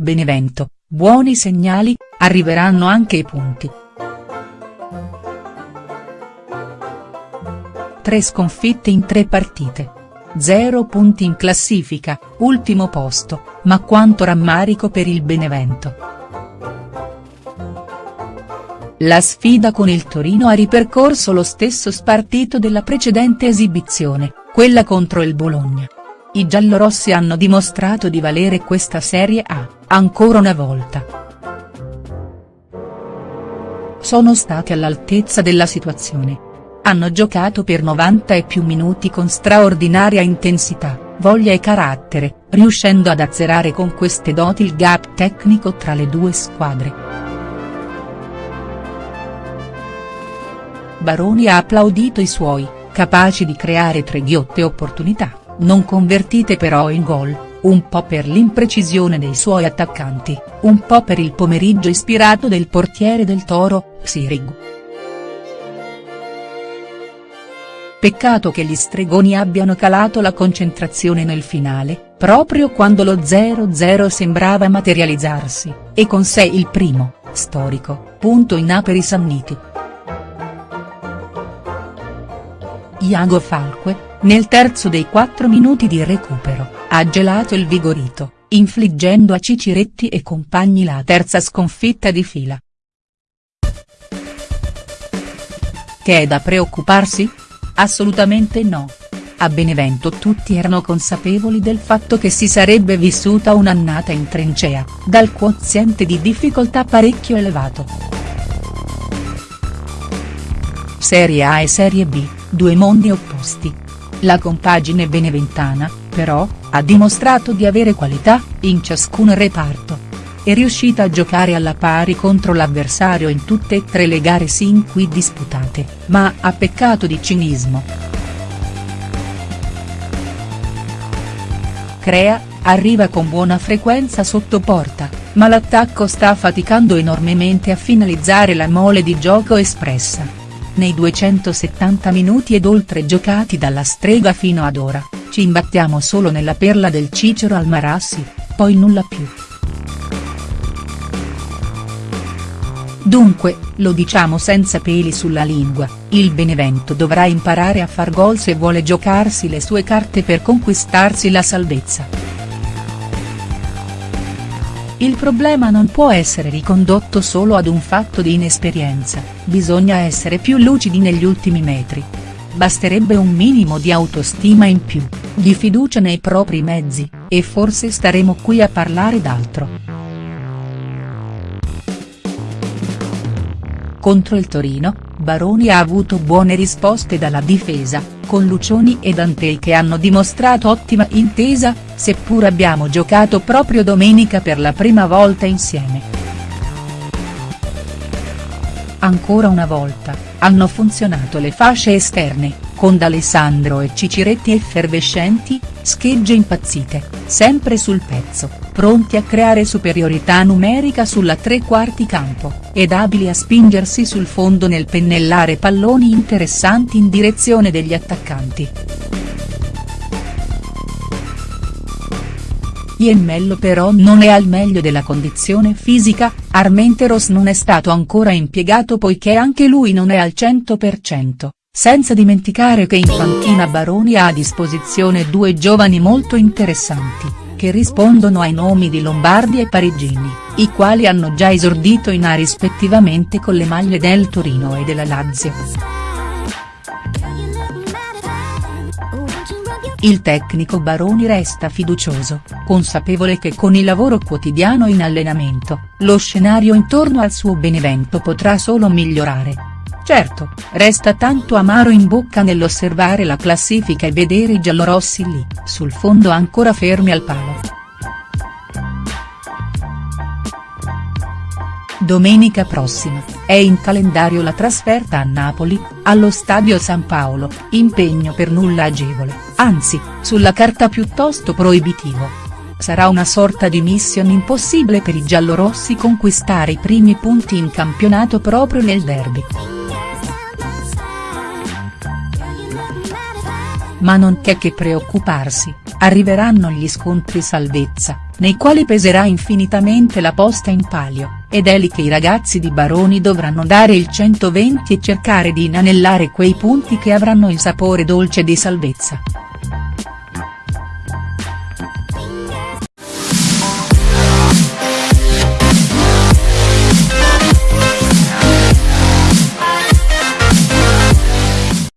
Benevento, buoni segnali, arriveranno anche i punti. Tre sconfitte in tre partite. Zero punti in classifica, ultimo posto, ma quanto rammarico per il Benevento. La sfida con il Torino ha ripercorso lo stesso spartito della precedente esibizione, quella contro il Bologna. I giallorossi hanno dimostrato di valere questa Serie A, ancora una volta. Sono stati all'altezza della situazione. Hanno giocato per 90 e più minuti con straordinaria intensità, voglia e carattere, riuscendo ad azzerare con queste doti il gap tecnico tra le due squadre. Baroni ha applaudito i suoi, capaci di creare tre ghiotte opportunità non convertite però in gol, un po' per l'imprecisione dei suoi attaccanti, un po' per il pomeriggio ispirato del portiere del Toro, Sirig. Peccato che gli stregoni abbiano calato la concentrazione nel finale, proprio quando lo 0-0 sembrava materializzarsi, e con sé il primo, storico, punto in A per i Sanniti. Iago Falque, nel terzo dei quattro minuti di recupero, ha gelato il Vigorito, infliggendo a Ciciretti e compagni la terza sconfitta di fila. Che è da preoccuparsi? Assolutamente no. A Benevento tutti erano consapevoli del fatto che si sarebbe vissuta un'annata in trincea, dal quoziente di difficoltà parecchio elevato. Serie A e Serie B, due mondi opposti, la compagine beneventana, però, ha dimostrato di avere qualità, in ciascun reparto. È riuscita a giocare alla pari contro l'avversario in tutte e tre le gare sin qui disputate, ma ha peccato di cinismo. Crea, arriva con buona frequenza sotto porta, ma l'attacco sta faticando enormemente a finalizzare la mole di gioco espressa nei 270 minuti ed oltre giocati dalla strega fino ad ora, ci imbattiamo solo nella perla del Cicero al Marassi, poi nulla più. Dunque, lo diciamo senza peli sulla lingua, il Benevento dovrà imparare a far gol se vuole giocarsi le sue carte per conquistarsi la salvezza. Il problema non può essere ricondotto solo ad un fatto di inesperienza, bisogna essere più lucidi negli ultimi metri. Basterebbe un minimo di autostima in più, di fiducia nei propri mezzi, e forse staremo qui a parlare d'altro. Contro il Torino, Baroni ha avuto buone risposte dalla difesa, con Lucioni e Dantei che hanno dimostrato ottima intesa, seppur abbiamo giocato proprio domenica per la prima volta insieme. Ancora una volta, hanno funzionato le fasce esterne, con D'Alessandro e Ciciretti effervescenti, schegge impazzite, sempre sul pezzo, pronti a creare superiorità numerica sulla tre quarti campo, ed abili a spingersi sul fondo nel pennellare palloni interessanti in direzione degli attaccanti. Iemmello però non è al meglio della condizione fisica, Armenteros non è stato ancora impiegato poiché anche lui non è al 100%. Senza dimenticare che in panchina Baroni ha a disposizione due giovani molto interessanti, che rispondono ai nomi di Lombardi e Parigini, i quali hanno già esordito in A rispettivamente con le maglie del Torino e della Lazio. Il tecnico Baroni resta fiducioso, consapevole che con il lavoro quotidiano in allenamento, lo scenario intorno al suo Benevento potrà solo migliorare. Certo, resta tanto amaro in bocca nell'osservare la classifica e vedere i giallorossi lì, sul fondo ancora fermi al palo. Domenica prossima, è in calendario la trasferta a Napoli, allo Stadio San Paolo, impegno per nulla agevole, anzi, sulla carta piuttosto proibitivo. Sarà una sorta di mission impossibile per i giallorossi conquistare i primi punti in campionato proprio nel derby. Ma non c'è che preoccuparsi, arriveranno gli scontri salvezza, nei quali peserà infinitamente la posta in palio, ed è lì che i ragazzi di Baroni dovranno dare il 120 e cercare di inanellare quei punti che avranno il sapore dolce di salvezza.